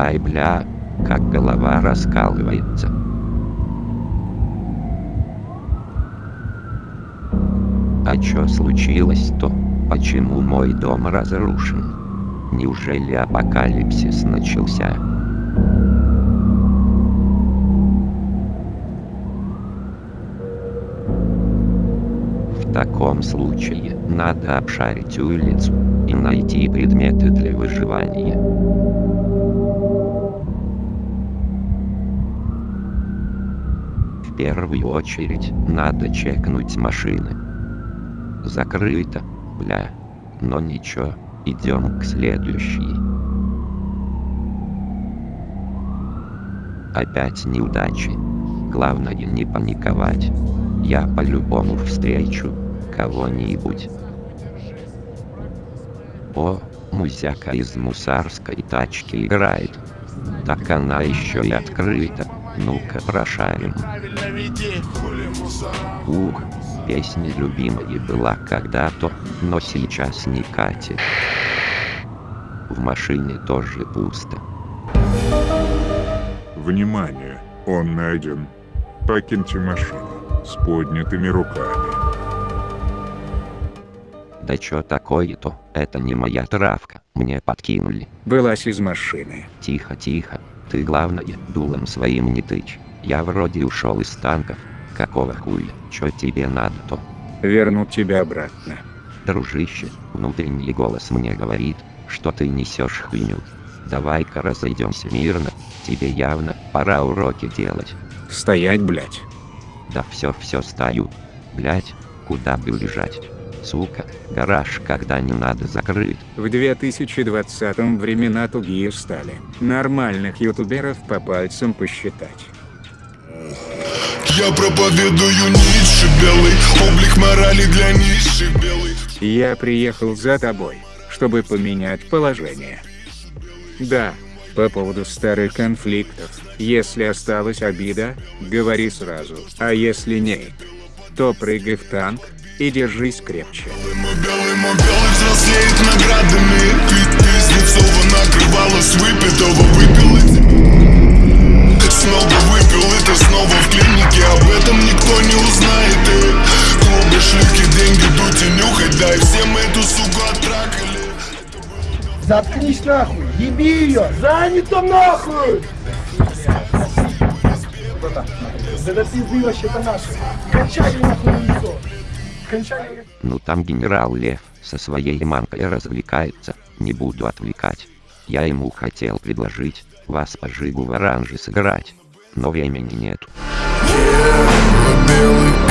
Ай бля, как голова раскалывается. А чё случилось-то? Почему мой дом разрушен? Неужели апокалипсис начался? В таком случае надо обшарить улицу и найти предметы для выживания. Первую очередь надо чекнуть машины. Закрыто, бля. Но ничего, идем к следующей. Опять неудачи. Главное не паниковать. Я по-любому встречу кого-нибудь. О, музяка из мусарской тачки играет. Так она еще и открыта. Ну-ка прошарим. Ух, песня любимая была когда-то, но сейчас не катит. В машине тоже пусто. Внимание, он найден. Покиньте машину с поднятыми руками. Да чё такое-то? Это не моя травка, мне подкинули. Вылазь из машины. Тихо, тихо. Ты главное, дулом своим не тычь. Я вроде ушел из танков. Какого хуя? Чё тебе надо-то? Вернуть тебя обратно. Дружище, внутренний голос мне говорит, что ты несешь хуйню. Давай-ка разойдемся мирно. Тебе явно пора уроки делать. Стоять, блять. Да все, все стою. Блять, куда бы бежать? Сука, гараж когда не надо закрыть. В 2020-м времена тугие стали. Нормальных ютуберов по пальцам посчитать. Я проповедую Ницше белый Облик морали для низших белый Я приехал за тобой, чтобы поменять положение. Да, по поводу старых конфликтов. Если осталась обида, говори сразу. А если нет, то прыгай в танк и держись крепче. Снова выпил Это снова в клинике Об этом никто не узнает и Клубы, шлюхи, деньги, дуть и нюхать Да и все мы эту суку оттракали Заткнись нахуй, еби ее, занято нахуй! Это пизды вообще-то наши. Кончали нахуй лицо. Ну там генерал Лев со своей мамкой развлекается, не буду отвлекать. Я ему хотел предложить, вас по жигу в оранже сыграть, но времени нету. Белый